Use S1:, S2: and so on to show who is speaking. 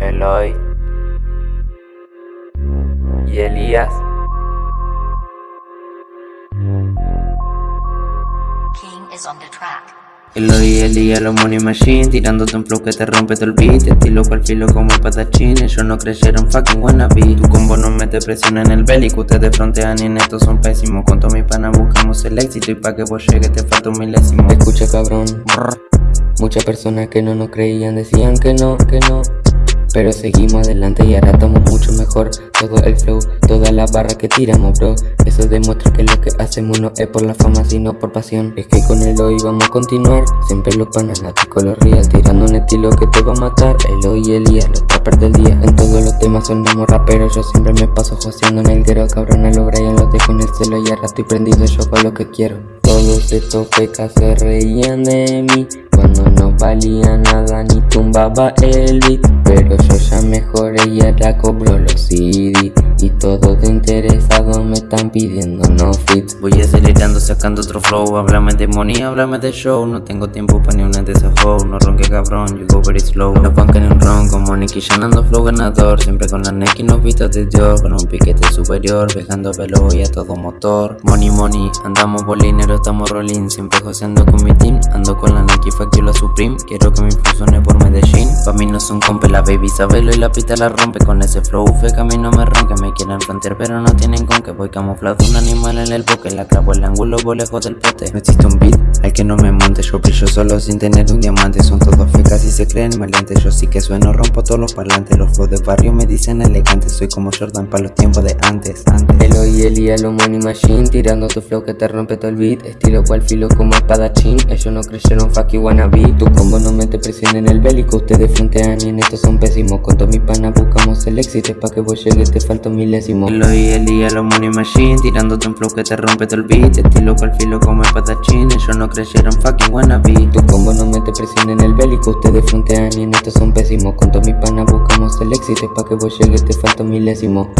S1: Eloy y Elías.
S2: King is on the track.
S1: Eloy y Elías, los money machine Tirándote un flow que te rompe todo el beat. Estilo cual filo como el patachín Ellos no creyeron fucking wannabe. Tu combo no mete presión en el bélico Ustedes frontean y en esto son pésimos. Con todo mi pana buscamos el éxito Y pa' que vos llegues te falta un milésimo.
S3: Escucha cabrón, muchas personas que no nos creían decían que no, que no pero seguimos adelante y ahora estamos mucho mejor. Todo el flow, todas las barras que tiramos bro. Eso demuestra que lo que hacemos no es por la fama sino por pasión. Es que con el hoy vamos a continuar. Siempre los panas, los real Tirando un estilo que te va a matar. El hoy y el día, los trappers del día. En todos los temas sonamos raperos Yo siempre me paso joseando en el guero. Cabrón a los Brian los dejo en el celo Y ahora estoy prendido yo con lo que quiero. Todos estos pecas se reían de mí Cuando no valía nada ni tumbaba el beat pero yo ya mejoré y ahora cobro los CD todos interesados me están pidiendo no fits
S1: Voy acelerando sacando otro flow Háblame de money, háblame de show. No tengo tiempo para ni una de esas hoes. No ronque cabrón, you go very slow. No bancan en un ron como Nicky llenando flow ganador. Siempre con la Neki no vistas de Dior. Con un piquete superior, viajando velo y a todo motor. Money, money, andamos bolinero, estamos rolling. Siempre joseando con mi team Ando con la Nike, fuck la Supreme. Quiero que me funcione por Medellín. Pa' mí no son compa la baby sabelo y la pista la rompe Con ese flow. Fe que a mí no me ronque Me quieren pero no tienen con que Voy camuflado un animal en el boque La clavo el ángulo voy lejos del pote No existe un beat al que no me monte. Yo brillo solo sin tener un diamante. Son todos fecas y se creen maleantes. Yo sí que sueno, rompo todos los parlantes. Los flows de barrio me dicen elegantes Soy como Jordan para los tiempos de antes, antes.
S3: Elo y Elia, lo money machine Tirando tu flow que te rompe todo el beat. Estilo cual filo como espadachín. Ellos no creyeron fuck wannabe Tu combo no mete presión en el bélico. Ustedes frontean y en estos son pésimos. Con todos mis panas buscamos el éxito. Pa' que vos llegues te falta un milésimo
S1: Lo y el día, los money machine Tirándote un flow que te rompe todo el beat. Estilo cual filo como el patachín Ellos no creyeron fucking wannabe.
S3: Tu combo no mete presión en el bélico Ustedes frontean y en estos son pésimos. Con todos mis panas buscamos el éxito Pa' que vos llegues te falta un milésimo